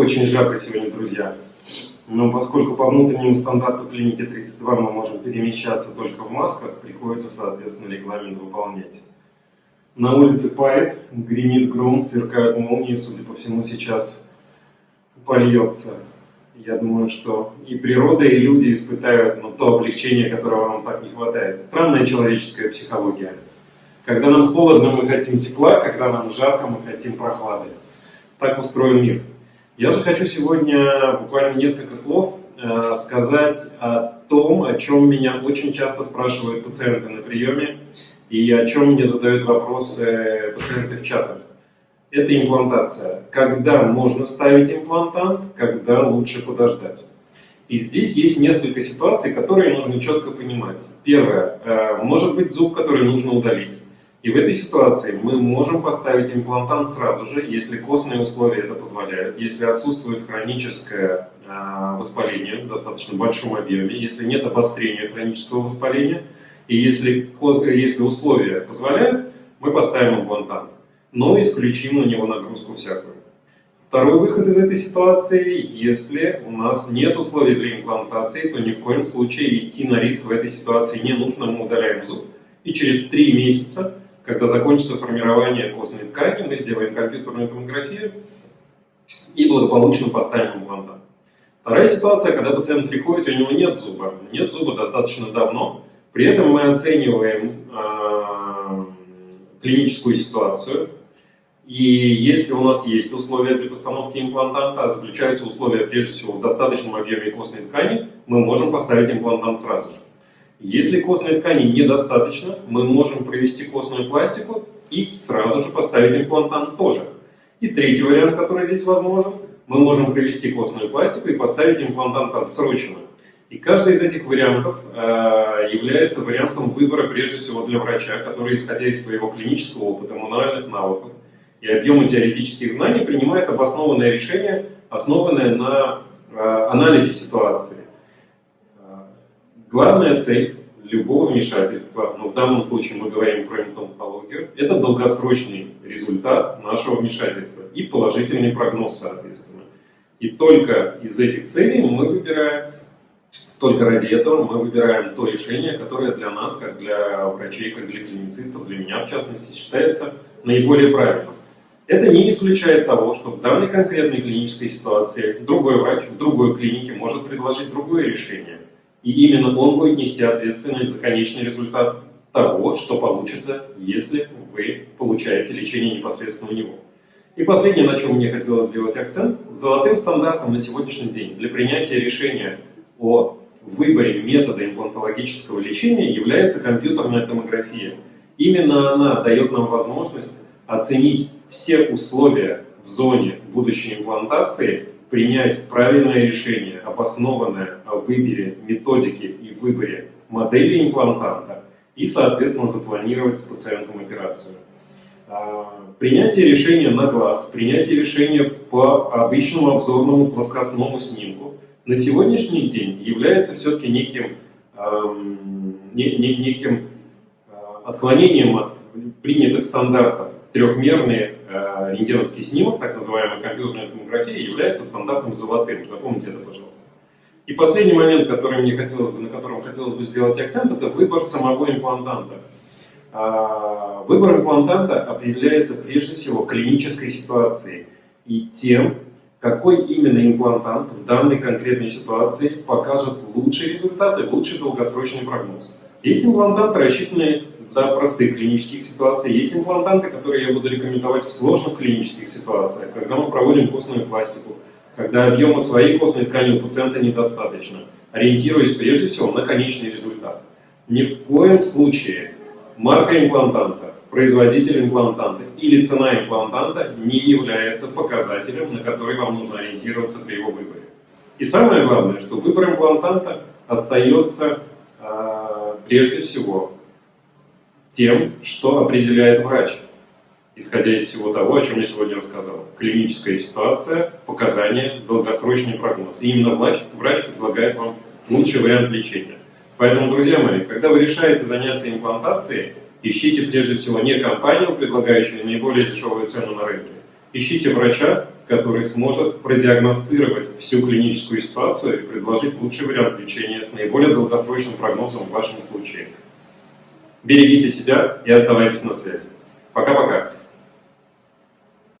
Очень жарко сегодня, друзья. Но поскольку по внутреннему стандарту клиники 32 мы можем перемещаться только в масках, приходится, соответственно, регламент выполнять. На улице парит, гремит гром, сверкают молнии, судя по всему, сейчас польется. Я думаю, что и природа, и люди испытают ну, то облегчение, которого нам так не хватает. Странная человеческая психология. Когда нам холодно, мы хотим тепла, когда нам жарко, мы хотим прохлады. Так устроен мир. Я же хочу сегодня буквально несколько слов э, сказать о том, о чем меня очень часто спрашивают пациенты на приеме и о чем мне задают вопросы пациенты в чатах. Это имплантация. Когда можно ставить имплантант, когда лучше подождать. И здесь есть несколько ситуаций, которые нужно четко понимать. Первое. Э, может быть зуб, который нужно удалить. И в этой ситуации мы можем поставить имплантант сразу же, если костные условия это позволяют, если отсутствует хроническое э, воспаление в достаточно большом объеме, если нет обострения хронического воспаления, и если, если условия позволяют, мы поставим имплантант, но исключим на него нагрузку всякую. Второй выход из этой ситуации, если у нас нет условий для имплантации, то ни в коем случае идти на риск в этой ситуации не нужно, мы удаляем зуб, и через три месяца когда закончится формирование костной ткани, мы сделаем компьютерную томографию и благополучно поставим имплантат. Вторая ситуация, когда пациент приходит, у него нет зуба. Нет зуба достаточно давно. При этом мы оцениваем э, клиническую ситуацию. И если у нас есть условия для постановки имплантанта, заключаются условия прежде всего в достаточном объеме костной ткани, мы можем поставить имплантант сразу же. Если костной ткани недостаточно, мы можем провести костную пластику и сразу же поставить имплантант тоже. И третий вариант, который здесь возможен, мы можем провести костную пластику и поставить имплантант отсроченно. И каждый из этих вариантов э, является вариантом выбора прежде всего для врача, который, исходя из своего клинического опыта, мануальных навыков и объема теоретических знаний, принимает обоснованное решение, основанное на э, анализе ситуации. Главная цель любого вмешательства, но в данном случае мы говорим про имплантологию, это долгосрочный результат нашего вмешательства и положительный прогноз, соответственно. И только из этих целей мы выбираем, только ради этого мы выбираем то решение, которое для нас, как для врачей, как для клиницистов, для меня в частности, считается наиболее правильным. Это не исключает того, что в данной конкретной клинической ситуации другой врач в другой клинике может предложить другое решение. И именно он будет нести ответственность за конечный результат того, что получится, если вы получаете лечение непосредственно у него. И последнее, на чем мне хотелось сделать акцент, золотым стандартом на сегодняшний день для принятия решения о выборе метода имплантологического лечения является компьютерная томография. Именно она дает нам возможность оценить все условия в зоне будущей имплантации принять правильное решение, обоснованное о выборе методики и выборе модели имплантанта и, соответственно, запланировать с пациентом операцию. А, принятие решения на глаз, принятие решения по обычному обзорному плоскостному снимку на сегодняшний день является все-таки неким, неким а, отклонением от принятых стандартов. Трехмерные рентгеновский снимок, так называемая компьютерная томография, является стандартным золотым. Запомните это, пожалуйста. И последний момент, который мне хотелось бы, на котором хотелось бы сделать акцент, это выбор самого имплантанта. А, выбор имплантанта определяется прежде всего клинической ситуацией и тем, какой именно имплантант в данной конкретной ситуации покажет лучшие результаты, лучший долгосрочный прогноз. Есть имплантанты, рассчитанные для простых клинических ситуаций. Есть имплантанты, которые я буду рекомендовать в сложных клинических ситуациях, когда мы проводим костную пластику, когда объема своей костной ткани у пациента недостаточно, ориентируясь прежде всего на конечный результат. Ни в коем случае марка имплантанта, производитель имплантанта или цена имплантанта не является показателем, на который вам нужно ориентироваться при его выборе. И самое главное, что выбор имплантанта остается э, прежде всего тем, что определяет врач, исходя из всего того, о чем я сегодня рассказал. Клиническая ситуация, показания, долгосрочный прогноз. И именно врач, врач предлагает вам лучший вариант лечения. Поэтому, друзья мои, когда вы решаете заняться имплантацией, ищите прежде всего не компанию, предлагающую наиболее дешевую цену на рынке. Ищите врача, который сможет продиагностировать всю клиническую ситуацию и предложить лучший вариант лечения с наиболее долгосрочным прогнозом в вашем случае. Берегите себя и оставайтесь на связи. Пока-пока.